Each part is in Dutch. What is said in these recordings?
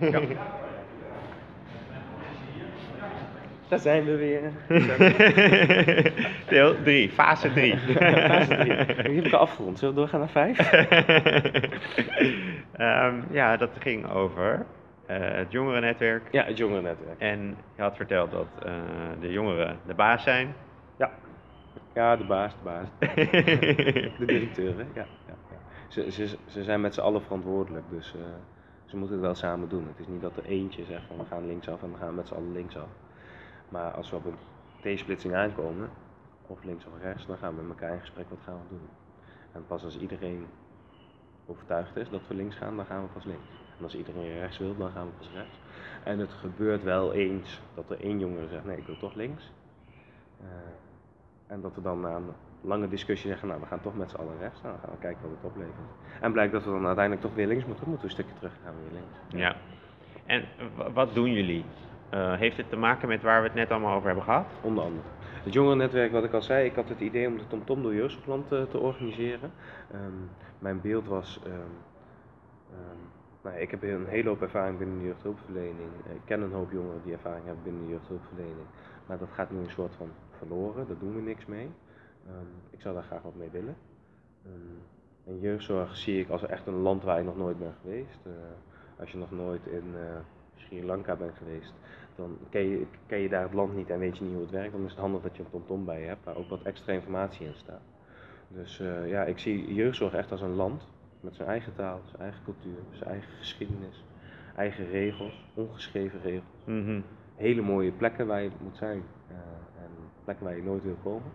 Ja. Daar zijn we weer. Deel 3, fase 3. Fase drie. Nu heb ik afgerond. Zullen we doorgaan naar vijf? Ehm, ja, dat ging over eh, het jongerennetwerk. Ja, het jongerennetwerk. En je had verteld dat eh, de jongeren de baas zijn. Ja. Ja, de baas, de baas. De directeur, hè? Ja, ja, ja. Ze, ze, ze zijn met z'n allen verantwoordelijk, dus eh, ze moeten het wel samen doen. Het is niet dat er eentje zegt van we gaan linksaf en we gaan met z'n allen linksaf. Maar als we op een T-splitsing aankomen, of links of rechts, dan gaan we met elkaar in gesprek wat gaan we doen. En pas als iedereen overtuigd is dat we links gaan, dan gaan we pas links. En als iedereen rechts wil, dan gaan we pas rechts. En het gebeurt wel eens dat er één jongere zegt, nee, ik wil toch links. Eh, en dat we dan na lange discussie zeggen, nou, we gaan toch met z'n allen rechts. Nou, dan gaan we kijken wat het oplevert. En blijkt dat we dan uiteindelijk toch weer links moeten, moeten we een stukje terug gaan we weer links. Ja. En wat doen jullie? Eh, heeft het te maken met waar we het net allemaal over hebben gehad? Onder andere. Het jongerennetwerk, wat ik al zei, ik had het idee om de TomTom door Jeugdopland te, te organiseren. Ehm, mijn beeld was, ehm, ehm, nou, ik heb een hele hoop ervaring binnen de jeugdhulpverlening. Ik ken een hoop jongeren die ervaring hebben binnen de jeugdhulpverlening. Maar dat gaat nu een soort van verloren, daar doen we niks mee. Ehm, ik zou daar graag wat mee willen. Ehm, en jeugdzorg zie ik als echt een land waar ik nog nooit ben geweest. Eh, als je nog nooit in eh, Sri Lanka bent geweest, dan ken je, ken je daar het land niet en weet je niet hoe het werkt. Dan is het handig dat je een TomTom bij je hebt, waar ook wat extra informatie in staat. Dus eh, ja, ik zie jeugdzorg echt als een land met zijn eigen taal, zijn eigen cultuur, zijn eigen geschiedenis, eigen regels, ongeschreven regels. Mhm. Hele mooie plekken waar je moet zijn en plekken waar je nooit wil komen.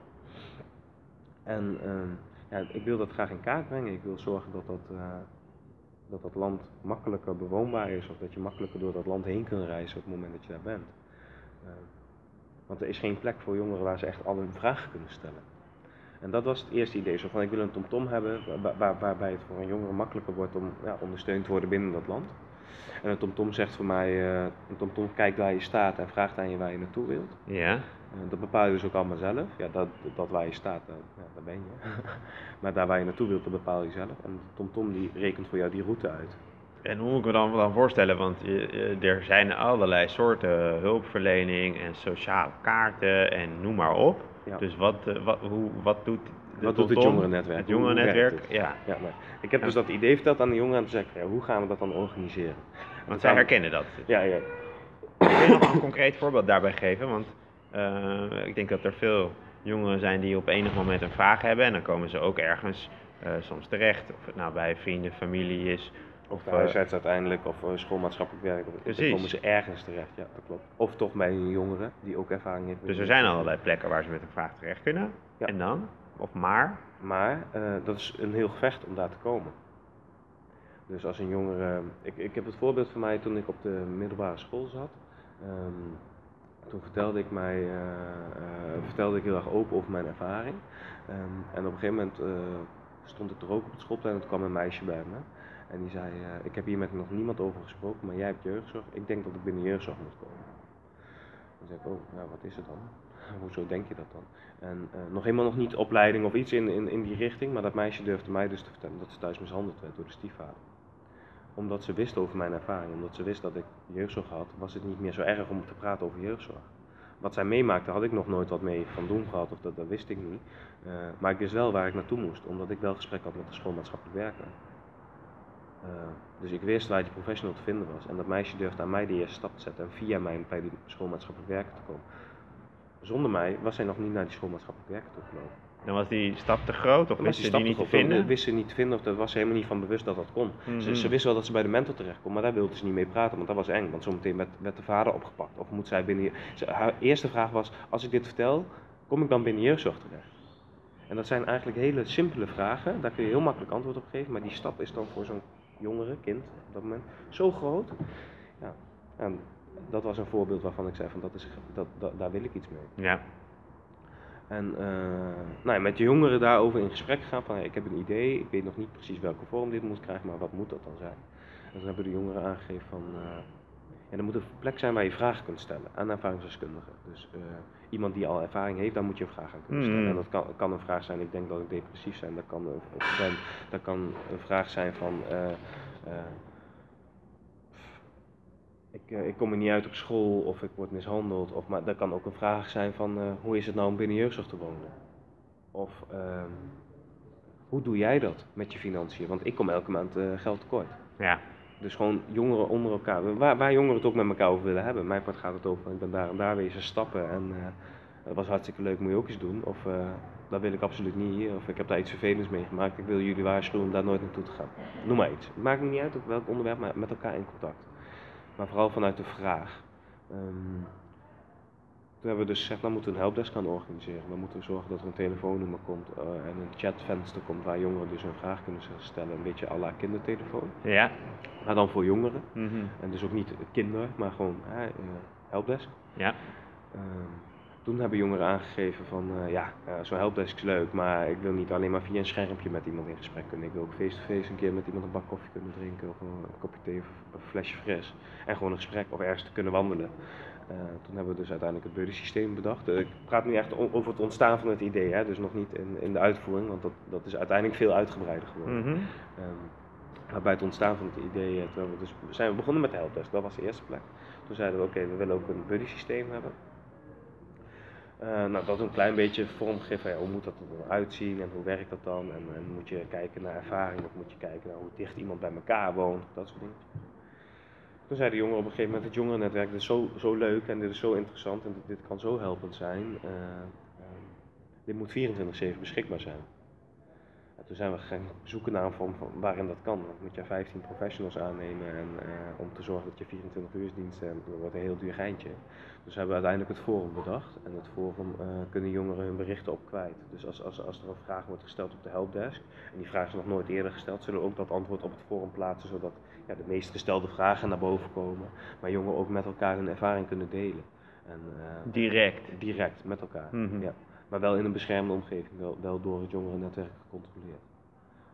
En ehm, ja, ik wil dat graag in kaart brengen. Ik wil zorgen dat dat, eh, dat dat land makkelijker bewoonbaar is of dat je makkelijker door dat land heen kunt reizen op het moment dat je daar bent. Eh, want er is geen plek voor jongeren waar ze echt al hun vragen kunnen stellen. En dat was het eerste idee. Zo van ik wil een tomtom hebben waar, waar- waarbij het voor een jongere makkelijker wordt om ja, ondersteund te worden binnen dat land. En een tomtom zegt voor mij, eh, een tomtom kijkt waar je staat en vraagt aan je waar je naartoe wilt. Ja. Eh, dat bepaal je dus ook allemaal zelf. Ja, dat, dat waar je staat, daar, ja, daar ben je. maar daar waar je naartoe wilt, dat bepaal je zelf. En tomtom die rekent voor jou die route uit. En hoe moet ik me dan, dan voorstellen? Want er zijn allerlei soorten hulpverlening en sociale kaarten en noem maar op. Ja. Dus wat, eh, wat, hoe, wat doet de Wat doet het jongerennetwerk? Het jongerennetwerk, het? ja. Ja, maar ik heb dus dat idee verteld aan de jongeren en toen zei ik, ja, hoe gaan we dat dan organiseren? Want zij herkennen dat. Ja, ja. Kun je nog een concreet voorbeeld daarbij geven? Want eh, ik denk dat er veel jongeren zijn die op enig moment een vraag hebben en dan komen ze ook ergens eh, soms terecht. Of het nou bij vrienden, familie is. Of de eh, huisarts uiteindelijk, of schoolmaatschappelijk werk. Of, Precies. Dan komen ze ergens terecht, ja, dat klopt. Of toch bij een jongere die ook ervaring heeft. met Dus er zijn allerlei plekken waar ze met een vraag terecht kunnen. Ja. En dan? Of maar? Maar dat is een heel gevecht om daar te komen. Dus als een jongere. Ik, ik heb het voorbeeld van mij toen ik op de middelbare school zat. Ehm, toen vertelde ik, mij, eh, eh, vertelde ik heel erg open over mijn ervaring. Ehm, en op een gegeven moment eh, stond ik er ook op het schoolplein en kwam een meisje bij me. En die zei, ik heb hier met nog niemand over gesproken, maar jij hebt jeugdzorg. Ik denk dat ik binnen jeugdzorg moet komen. Dan zei ik, oh, nou, wat is het dan? Hoezo denk je dat dan? En nog helemaal nog niet opleiding of iets in, in, in die richting, maar dat meisje durfde mij dus te vertellen dat ze thuis mishandeld werd door de stiefvader. Omdat ze wist over mijn ervaring, omdat ze wist dat ik jeugdzorg had, was het niet meer zo erg om te praten over jeugdzorg. Wat zij meemaakte had ik nog nooit wat mee van doen gehad, of dat, dat wist ik niet. Eh, maar ik wist wel waar ik naartoe moest, omdat ik wel gesprek had met de schoolmaatschappelijk werker. Eh, dus ik wist waar die professional te vinden was. En dat meisje durfde aan mij de eerste stap te zetten en via mij bij die schoolmaatschappelijk werker te komen. Zonder mij was zij nog niet naar die schoolmaatschappelijk werker toe gelopen. Dan was die stap te groot of Dan wist die je die stap niet te dan vinden? Wist ze niet te vinden of daar was ze helemaal niet van bewust dat dat kon. Ze, Mhm. ze wist wel dat ze bij de mentor terecht kon, maar daar wilde ze niet mee praten, want dat was eng. Want zometeen werd, werd de vader opgepakt. Of moet zij binnen... Ze, haar eerste vraag was, als ik dit vertel, kom ik dan binnen jeugdzorg terecht? En dat zijn eigenlijk hele simpele vragen, daar kun je heel makkelijk antwoord op geven, maar die stap is dan voor zo'n jongere, kind op dat moment, zo groot. Ja, en dat was een voorbeeld waarvan ik zei van, dat is, dat, dat, daar wil ik iets mee. Ja. En eh, nou ja, met de jongeren daarover in gesprek gaan van hey, ik heb een idee, ik weet nog niet precies welke vorm dit moet krijgen, maar wat moet dat dan zijn? En toen hebben de jongeren aangegeven van eh, ja, er moet een plek zijn waar je vragen kunt stellen aan ervaringsdeskundigen. Dus eh, iemand die al ervaring heeft, daar moet je een vraag aan kunnen stellen. Mhm. En dat kan, kan een vraag zijn, ik denk dat ik depressief ben, dat kan een, ben, dat kan een vraag zijn van eh, eh, ik kom er niet uit op school of ik word mishandeld. Of, maar dat kan ook een vraag zijn van eh, hoe is het nou om binnen jeugdzorg te wonen? Of ehm, hoe doe jij dat met je financiën? Want ik kom elke maand eh, geld tekort. Ja. Dus gewoon jongeren onder elkaar, waar, waar jongeren het ook met elkaar over willen hebben. Mijn part gaat het over, ik ben daar en daar wezen stappen en dat was hartstikke leuk, moet je ook eens doen. Of dat wil ik absoluut niet hier, of ik heb daar iets vervelends meegemaakt, ik wil jullie waarschuwen om daar nooit naartoe te gaan. Noem maar iets. Het maakt me niet uit op welk onderwerp, maar met elkaar in contact. Maar vooral vanuit de vraag. Um, toen hebben we dus gezegd, dan moeten we een helpdesk gaan organiseren. Dan moeten we zorgen dat er een telefoonnummer komt uh, en een chatvenster komt waar jongeren dus hun vraag kunnen stellen. Een beetje à la kindertelefoon. Ja. Maar dan voor jongeren. Mm -hmm. En dus ook niet kinder, maar gewoon uh, helpdesk. Ja. Uh, toen hebben jongeren aangegeven van, uh, ja, zo'n helpdesk is leuk, maar ik wil niet alleen maar via een schermpje met iemand in gesprek kunnen. Ik wil ook face-to-face -face een keer met iemand een bak koffie kunnen drinken of een, kopje thee of een flesje fris. En gewoon een gesprek of ergens te kunnen wandelen. Uh, toen hebben we dus uiteindelijk het buddy-systeem bedacht. Uh, ik praat nu echt over het ontstaan van het idee, hè? dus nog niet in, in de uitvoering, want dat, dat is uiteindelijk veel uitgebreider geworden. Mm -hmm. um, maar bij het ontstaan van het idee uh, we dus, zijn we begonnen met de helpdesk, dat was de eerste plek. Toen zeiden we oké, okay, we willen ook een buddy-systeem hebben. Nou, dat een klein beetje vormgeven, ja, hoe moet dat er dan en hoe werkt dat dan? En, en moet je kijken naar ervaring of moet je kijken naar hoe dicht iemand bij elkaar woont, dat soort dingen. Toen zei de jongen op een gegeven moment, het jongerennetwerk, is zo, zo leuk en dit is zo interessant en dit, kan zo helpend zijn. Uh, uh, dit moet 24-7 beschikbaar zijn. En toen zijn we gaan zoeken naar een vorm van waarin dat kan. Dan moet je 15 professionals aannemen en, uh, om te zorgen dat je 24 uur dienst hebt. Dat wordt een heel duur geintje. Dus hebben we uiteindelijk het forum bedacht. En het forum kunnen jongeren hun berichten op kwijt. Dus als, als, als er een vraag wordt gesteld op de helpdesk, en die vraag is nog nooit eerder gesteld, zullen we ook dat antwoord op het forum plaatsen, zodat ja, de meest gestelde vragen naar boven komen, maar jongeren ook met elkaar hun ervaring kunnen delen. En, uh, direct? Direct, met elkaar. Mm -hmm. ja. Maar wel in een beschermde omgeving, wel, wel door het jongerennetwerk gecontroleerd.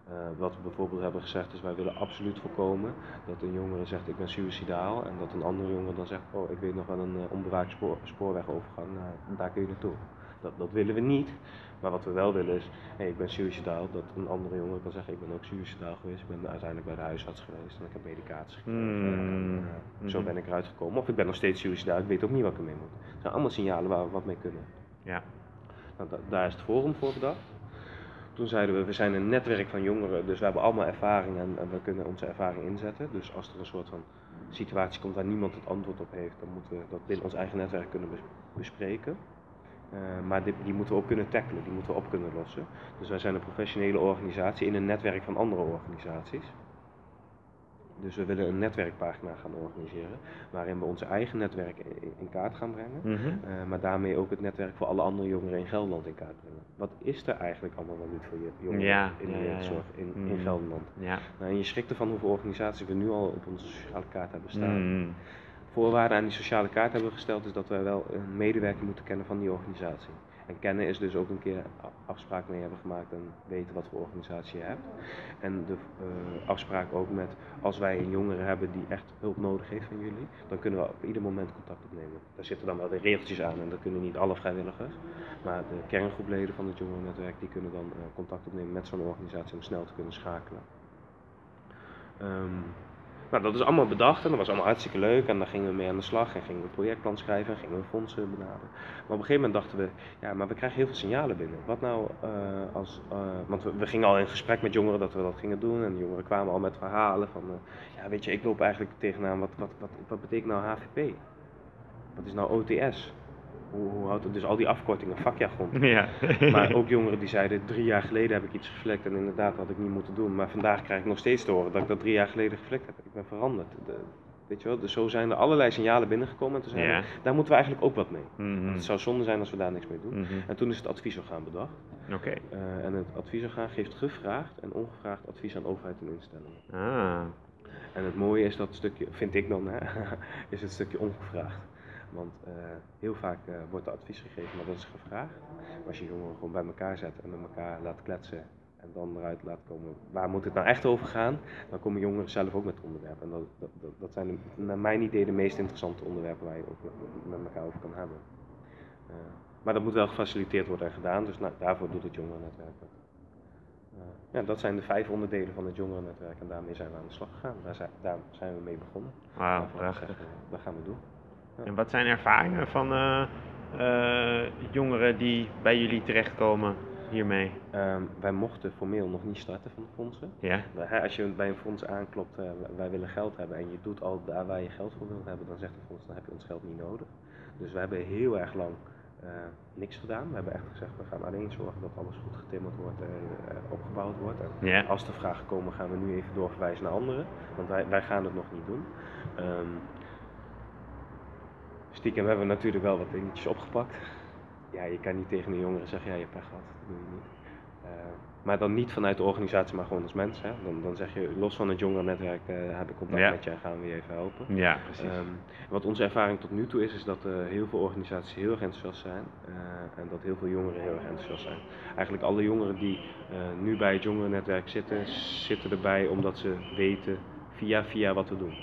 Uh, wat we bijvoorbeeld hebben gezegd is, wij willen absoluut voorkomen dat een jongere zegt ik ben suicidaal en dat een andere jongere dan zegt, oh ik weet nog wel een uh, onbewaakt spoor, spoorwegovergang, daar kun je naartoe. Dat, dat willen we niet. Maar wat we wel willen is, hey, ik ben suicidaal, dat een andere jongen kan zeggen, ik ben ook suicidaal geweest, ik ben uiteindelijk bij de huisarts geweest en ik heb medicatie gekregen. Mm. En, uh, zo ben ik eruit gekomen. Of ik ben nog steeds suicidaal, ik weet ook niet wat ik ermee moet. Het zijn allemaal signalen waar we wat mee kunnen. Ja. Nou, da daar is het forum voor bedacht. Toen zeiden we, we zijn een netwerk van jongeren, dus we hebben allemaal ervaring en, we kunnen onze ervaring inzetten. Dus als er een soort van situatie komt waar niemand het antwoord op heeft, dan moeten we dat binnen ons eigen netwerk kunnen bespreken. Uh, maar die, die, moeten we ook kunnen tackelen, die moeten we op kunnen lossen. Dus wij zijn een professionele organisatie in een netwerk van andere organisaties. Dus we willen een netwerkpagina gaan organiseren, waarin we onze eigen netwerk in, kaart gaan brengen, mm -hmm. uh, maar daarmee ook het netwerk voor alle andere jongeren in Gelderland in kaart brengen. Wat is er eigenlijk allemaal wel niet voor je jongeren ja, in de jeugdzorg ja, in, mm. in Gelderland? Ja. Nou, en je schrikt ervan hoeveel organisaties we nu al op onze sociale kaart hebben staan. Mm. Voorwaarde aan die sociale kaart hebben we gesteld is dat wij wel een medewerker moeten kennen van die organisatie. En kennen is dus ook een keer afspraak mee hebben gemaakt en weten wat voor organisatie je hebt. En de uh, afspraak ook met, als wij een jongere hebben die echt hulp nodig heeft van jullie, dan kunnen we op ieder moment contact opnemen. Daar zitten dan wel de regeltjes aan en dat kunnen niet alle vrijwilligers. Maar de kerngroepleden van het jongerennetwerk die kunnen dan uh, contact opnemen met zo'n organisatie om snel te kunnen schakelen. Um, nou, dat is allemaal bedacht en dat was allemaal hartstikke leuk en daar gingen we mee aan de slag en gingen we een projectplan schrijven en gingen we fondsen benaderen. Maar op een gegeven moment dachten we, ja, maar we krijgen heel veel signalen binnen. Wat nou uh, als, uh, want we, gingen al in gesprek met jongeren dat we dat gingen doen en de jongeren kwamen al met verhalen van, uh, ja weet je, ik loop eigenlijk tegenaan, wat, wat, wat, wat betekent nou HVP? Wat is nou OTS? Hoe, hoe houdt het? Dus al die afkortingen, vakjargon. Ja. maar ook jongeren die zeiden, drie jaar geleden heb ik iets geflekt en inderdaad had ik niet moeten doen. Maar vandaag krijg ik nog steeds te horen dat ik dat drie jaar geleden geflekt heb. Ik ben veranderd. De, weet je wel, dus zo zijn er allerlei signalen binnengekomen en toen zeiden Ja. we, daar moeten we eigenlijk ook wat mee. Mhm. Het zou zonde zijn als we daar niks mee doen. Mhm. En toen is het adviesorgaan bedacht. Oké. Eh, en het adviesorgaan geeft gevraagd en ongevraagd advies aan overheid en instellingen. Ah. En het mooie is dat stukje, vind ik dan, hè, is het stukje ongevraagd. Want eh, heel vaak eh, wordt er advies gegeven, maar dat is gevraagd. Maar als je jongeren gewoon bij elkaar zet en met elkaar laat kletsen en dan eruit laat komen, waar moet het nou echt over gaan? Dan komen jongeren zelf ook met onderwerpen. En dat, dat, dat, dat zijn de, naar mijn idee de meest interessante onderwerpen waar je ook met, elkaar over kan hebben. Uh, maar dat moet wel gefaciliteerd worden en gedaan, dus nou, daarvoor doet het jongerennetwerk dat. Eh, ja, dat zijn de vijf onderdelen van het jongerennetwerk en daarmee zijn we aan de slag gegaan. Daar zijn, daar zijn we mee begonnen. Daarvan prachtig. eh, Dat gaan we doen. En wat zijn ervaringen van eh, eh, jongeren die bij jullie terechtkomen hiermee? Ehm, wij mochten formeel nog niet starten van de fondsen. Ja? Als je bij een fonds aanklopt, eh, wij willen geld hebben en je doet al daar waar je geld voor wilt hebben, dan zegt het fonds, dan heb je ons geld niet nodig. Dus we hebben heel erg lang niks gedaan. We hebben echt gezegd, we gaan alleen zorgen dat alles goed getimmerd wordt en opgebouwd wordt. En Ja. als er vragen komen, gaan we nu even doorverwijzen naar anderen, want wij, wij gaan het nog niet doen. Ehm, stiekem hebben we natuurlijk wel wat dingetjes opgepakt. Ja, je kan niet tegen een jongere zeggen, ja, je hebt pech gehad, dat doe je niet. Eh, maar dan niet vanuit de organisatie, maar gewoon als mens. Hè. Dan, dan zeg je, los van het jongerennetwerk uh, heb ik contact Ja. met je en gaan we je even helpen. Ja, precies. Ehm, wat onze ervaring tot nu toe is, is dat eh, heel veel organisaties heel erg enthousiast zijn eh, en dat heel veel jongeren heel erg enthousiast zijn. Eigenlijk alle jongeren die eh, nu bij het jongerennetwerk zitten, zitten erbij omdat ze weten via via wat we doen.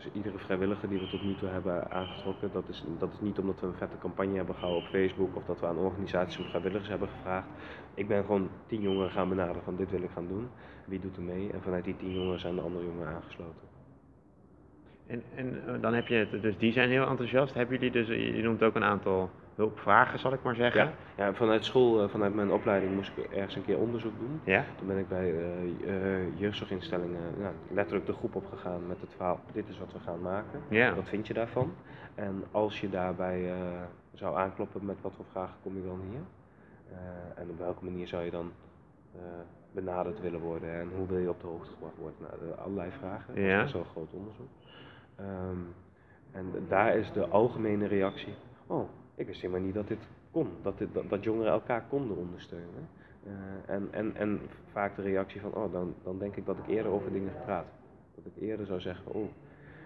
Dus iedere vrijwilliger die we tot nu toe hebben aangetrokken, dat is, dat is niet omdat we een vette campagne hebben gehouden op Facebook of dat we aan organisaties om vrijwilligers hebben gevraagd. Ik ben gewoon tien jongeren gaan benaderen van dit wil ik gaan doen. Wie doet er mee? En vanuit die tien jongeren zijn de andere jongeren aangesloten. En, en eh, dan heb je het, dus die zijn heel enthousiast. Hebben jullie dus, je je noemt ook een aantal hulpvragen, zal ik maar zeggen. Ja, ja vanuit school, eh, vanuit mijn opleiding moest ik ergens een keer onderzoek doen. Ja? Toen ben ik bij eh, jeugdzorginstellingen nou, letterlijk de groep opgegaan met het verhaal, dit is wat we gaan maken. Ja. Wat vind je daarvan? En als je daarbij zou aankloppen met wat voor vragen kom je dan hier? En op welke manier zou je dan benaderd willen worden en hoe wil je op de hoogte gebracht worden? Nou, allerlei vragen. Dat is wel een groot onderzoek. Ehm, en daar is de algemene reactie, oh, ik wist helemaal niet dat dit kon, dat, dit, dat, dat jongeren elkaar konden ondersteunen. Eh, en, en, en vaak de reactie van, oh, dan, dan denk ik dat ik eerder over dingen gepraat. Dat ik eerder zou zeggen, oh,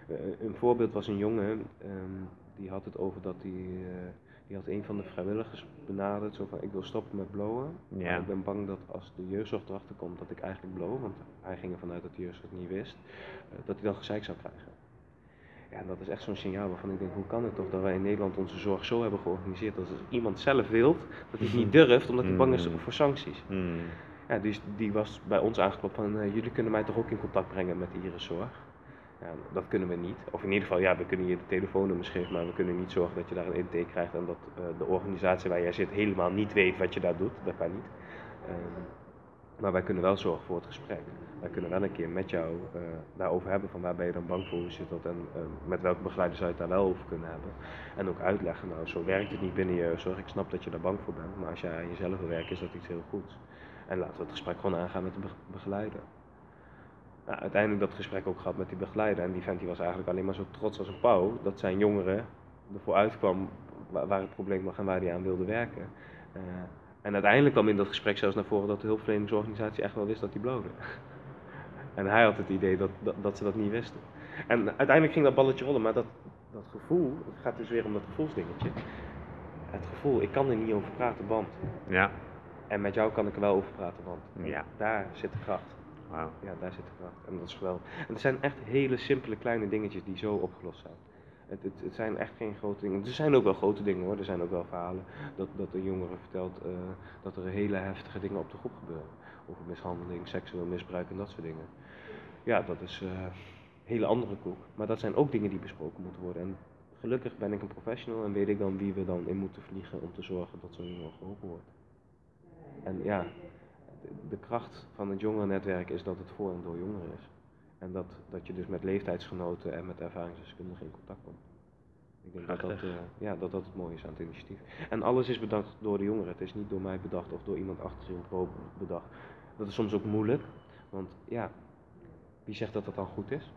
eh, een voorbeeld was een jongen, ehm, die had het over dat hij, eh, die had een van de vrijwilligers benaderd, zo van, ik wil stoppen met blowen. Ja. Maar ik ben bang dat als de jeugdzorg erachter komt dat ik eigenlijk blow, want hij ging ervan uit dat de jeugdzorg het niet wist, dat hij dan gezeik zou krijgen. Ja, dat is echt zo'n signaal waarvan ik denk, hoe kan het toch dat wij in Nederland onze zorg zo hebben georganiseerd dat als iemand zelf wilt, dat hij het niet durft omdat hij bang is Mm. voor sancties. Hmm. Ja, die, die was bij ons aangeklopt van, eh, jullie kunnen mij toch ook in contact brengen met de Iris-zorg? Ja, dat kunnen we niet. Of in ieder geval, ja, we kunnen je de telefoonnummers geven, maar we kunnen niet zorgen dat je daar een intake krijgt en dat eh, de organisatie waar jij zit helemaal niet weet wat je daar doet. Dat kan niet. Ehm, maar wij kunnen wel zorgen voor het gesprek. Wij kunnen wel een keer met jou eh, daarover hebben van waar ben je dan bang voor, hoe zit dat en eh, met welke begeleider zou je het daar wel over kunnen hebben. En ook uitleggen, nou zo werkt het niet binnen je zorg, ik snap dat je daar bang voor bent, maar als jij aan jezelf wil werken is dat iets heel goeds. En laten we het gesprek gewoon aangaan met de be- begeleider. Nou, uiteindelijk dat gesprek ook gehad met die begeleider en die vent was eigenlijk alleen maar zo trots als een pauw dat zijn jongeren ervoor uitkwam waar, waar het probleem lag en waar hij aan wilde werken. Eh, en uiteindelijk kwam in dat gesprek zelfs naar voren dat de hulpverleningsorganisatie echt wel wist dat hij blode. En hij had het idee dat, dat, dat ze dat niet wisten. En uiteindelijk ging dat balletje rollen, maar dat, dat gevoel, het gaat dus weer om dat gevoelsdingetje. Het gevoel, ik kan er niet over praten, want. Ja. En met jou kan ik er wel over praten, want. Ja. Daar zit de kracht. Wauw. Ja, daar zit de kracht. En dat is geweldig. En het zijn echt hele simpele kleine dingetjes die zo opgelost zijn. Het, het, zijn echt geen grote dingen. Er zijn ook wel grote dingen hoor. Er zijn ook wel verhalen dat, dat een jongere vertelt eh, dat er hele heftige dingen op de groep gebeuren. Over mishandeling, seksueel misbruik en dat soort dingen. Ja, dat is eh, een hele andere koek. Maar dat zijn ook dingen die besproken moeten worden. En gelukkig ben ik een professional en weet ik dan wie we dan in moeten vliegen om te zorgen dat zo'n jongen geholpen wordt. En ja, de kracht van het jongerennetwerk is dat het voor en door jongeren is. En dat, dat je dus met leeftijdsgenoten en met ervaringsdeskundigen in contact komt. Ik denk dat dat, eh, ja, dat dat het mooie is aan het initiatief. En alles is bedacht door de jongeren. Het is niet door mij bedacht of door iemand achter in pro bedacht. Dat is soms ook moeilijk. Want ja, wie zegt dat dat dan goed is?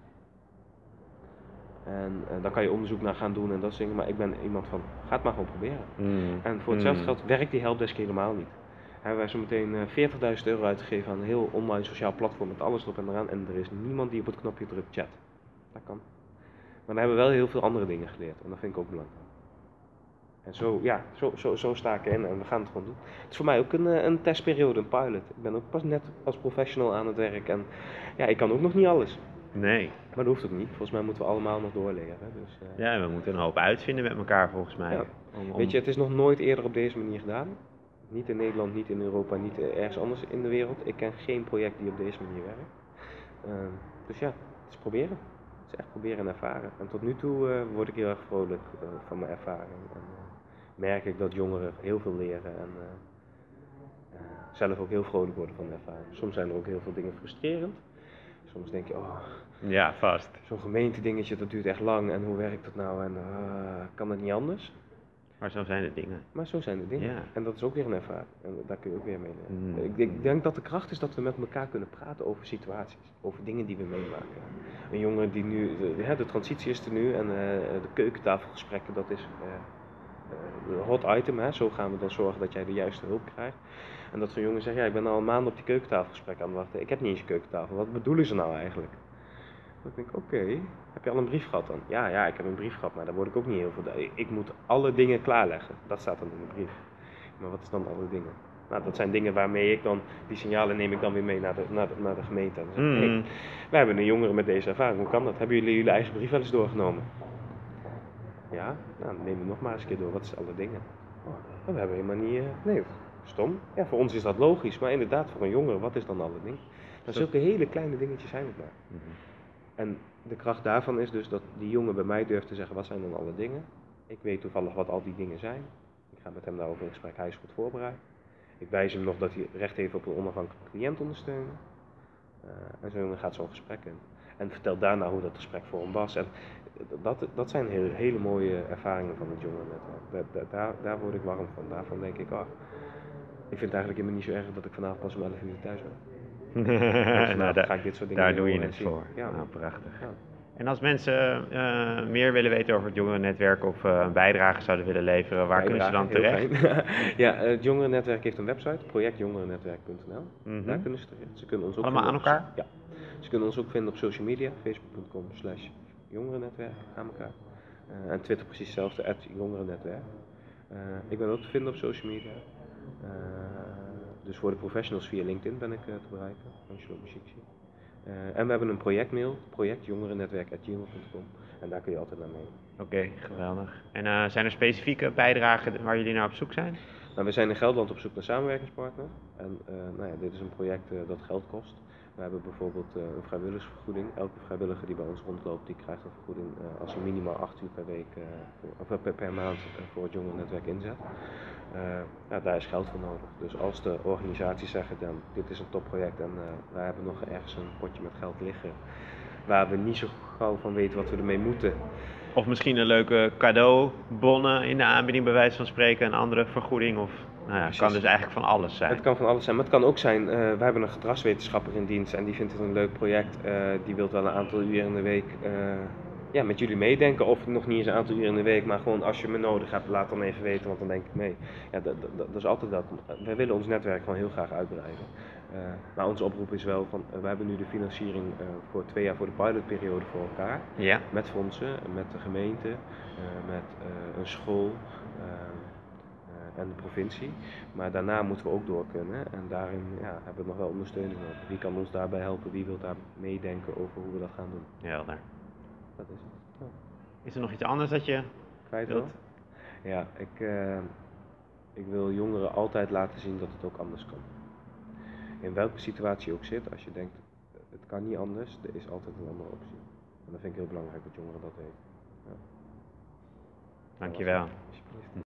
En eh, daar kan je onderzoek naar gaan doen en dat soort dingen. Maar ik ben iemand van, ga het maar gewoon proberen. Hmm. En voor hetzelfde Hmm. geld werkt die helpdesk helemaal niet. Hebben wij zo meteen eh, 40.000 euro uitgegeven aan een heel online sociaal platform met alles erop en eraan. En er is niemand die op het knopje drukt chat. Dat kan. Maar dan hebben we wel heel veel andere dingen geleerd. En dat vind ik ook belangrijk. En zo, ja, zo, zo, zo sta ik erin en we gaan het gewoon doen. Het is voor mij ook een, eh, een testperiode, een pilot. Ik ben ook pas net als professional aan het werk. En ja, ik kan ook nog niet alles. Nee. Maar dat hoeft ook niet. Volgens mij moeten we allemaal nog doorleren. Dus, eh, Ja, we moeten een hoop uitvinden met elkaar volgens mij. Ja. Om- om- Weet je, het is nog nooit eerder op deze manier gedaan. Niet in Nederland, niet in Europa, niet ergens anders in de wereld. Ik ken geen project die op deze manier werkt. Ehm, dus ja, het is proberen. Het is echt proberen en ervaren. En tot nu toe eh, word ik heel erg vrolijk eh, van mijn ervaring. En eh, merk ik dat jongeren heel veel leren en eh, eh, zelf ook heel vrolijk worden van de ervaring. Soms zijn er ook heel veel dingen frustrerend. Soms denk je, oh, Ja, vast. zo'n gemeentedingetje, dat duurt echt lang en hoe werkt dat nou en eh, kan dat niet anders? Maar zo zijn de dingen. Maar zo zijn de dingen. Ja. En dat is ook weer een ervaring. En daar kun je ook weer mee leren. Mm. Ik, denk- ik denk dat de kracht is dat we met elkaar kunnen praten over situaties. Over dingen die we meemaken. Een jongen die nu, de, ja, de transitie is er nu en eh, de keukentafelgesprekken, dat is eh, eh, een hot item. Hè? Zo gaan we dan zorgen dat jij de juiste hulp krijgt. En dat zo'n jongen zegt, ja ik ben al een maand op die keukentafelgesprek aan het wachten. Ik heb niet eens een keukentafel. Wat bedoelen ze nou eigenlijk? Dan denk ik, oké, heb je al een brief gehad dan? Ja, ja, ik heb een brief gehad, maar daar word ik ook niet heel veel... Ik- Ik moet alle dingen klaarleggen. Dat staat dan in de brief. Maar wat is dan alle dingen? Nou, dat zijn dingen waarmee ik dan, die signalen neem ik dan weer mee naar de, naar de, naar de gemeente. En dan zeg ik, Mm. hey, wij hebben een jongere met deze ervaring, hoe kan dat? Hebben jullie jullie eigen brief wel eens doorgenomen? Ja, nou, dan neem het nog maar eens een keer door. Wat is alle dingen? Oh, we hebben helemaal niet... eh, nee, stom. Ja, voor ons is dat logisch, maar inderdaad, voor een jongere, wat is dan alle dingen? Nou, Zo- zulke hele kleine dingetjes zijn het maar. Mhm. En de kracht daarvan is dus dat die jongen bij mij durft te zeggen, wat zijn dan alle dingen? Ik weet toevallig wat al die dingen zijn. Ik ga met hem daarover in gesprek, hij is goed voorbereid. Ik wijs hem nog dat hij recht heeft op een onafhankelijke cliënt ondersteunen. Eh, en zo'n jongen gaat zo'n gesprek in. En vertelt daarna hoe dat gesprek voor hem was. En dat, dat zijn hele, mooie ervaringen van het jongerennetwerk. Daar, daar, daar, daar word ik warm van. Daarvan denk ik, ah, ik vind het eigenlijk helemaal niet zo erg dat ik vanavond pas om 11 uur thuis ben. Nou, daar, ga ik dit soort dingen daar doe je het voor. Ja. Nou, prachtig. Ja. En als mensen eh, meer willen weten over het jongerennetwerk of eh, een bijdrage zouden willen leveren, waar kunnen ze dan terecht? ja, eh, het jongerennetwerk heeft een website, projectjongerennetwerk.nl. Mhm. Daar kunnen ze terecht. Ze kunnen ons ook Allemaal aan op- Ja. Ze kunnen ons ook vinden op social media, facebook.com slash jongerennetwerk aan elkaar. En Twitter precies hetzelfde, jongerennetwerk. Ik ben ook te vinden op social media. Dus voor de professionals via LinkedIn ben ik eh, te bereiken, Angelo Muziekje. Eh en we hebben een projectmail, projectjongerennetwerk.gmail.com. En daar kun je altijd naar mee. Oké, geweldig. En eh, zijn er specifieke bijdragen waar jullie naar op zoek zijn? Nou, we zijn in Gelderland op zoek naar samenwerkingspartner. En nou ja, dit is een project dat geld kost. We hebben bijvoorbeeld eh, een vrijwilligersvergoeding. Elke vrijwilliger die bij ons rondloopt, die krijgt een vergoeding eh, als hij minimaal 8 uur per week eh, of per, per maand voor het jongerennetwerk inzet. Ja, daar is geld voor nodig. Dus als de organisaties zeggen dan dit is een topproject en wij hebben nog ergens een potje met geld liggen waar we niet zo gauw van weten wat we ermee moeten. Of misschien een leuke cadeaubonnen in de aanbieding, bij wijze van spreken, een andere vergoeding. Of, nou ja, het kan dus eigenlijk van alles zijn. Het kan van alles zijn, maar het kan ook zijn, eh we hebben een gedragswetenschapper in dienst en die vindt het een leuk project. eh, die wil wel een aantal uur in de week eh, ja, met jullie meedenken. Of nog niet eens een aantal uur in de week, maar gewoon als je me nodig hebt, laat dan even weten, want dan denk ik mee. Ja, dat, dat, dat is altijd welkom. Wij willen ons netwerk gewoon heel graag uitbreiden. Maar onze oproep is wel van, we hebben nu de financiering voor twee jaar voor de pilotperiode voor elkaar. Ja, Met fondsen, met de gemeente, met een school en de provincie. Maar daarna moeten we ook door kunnen en daarin ja, hebben we nog wel ondersteuning nodig. Wie kan ons daarbij helpen? Wie wil daar meedenken over hoe we dat gaan doen? helder. Dat is het. Ja. Is er nog iets anders dat je Kwijt wilt? Ja, ik, eh, ik wil jongeren altijd laten zien dat het ook anders kan. In welke situatie je ook zit, als je denkt het kan niet anders, er is altijd een andere optie. En dat vind ik heel belangrijk dat jongeren dat weten. Dankjewel. Alsjeblieft.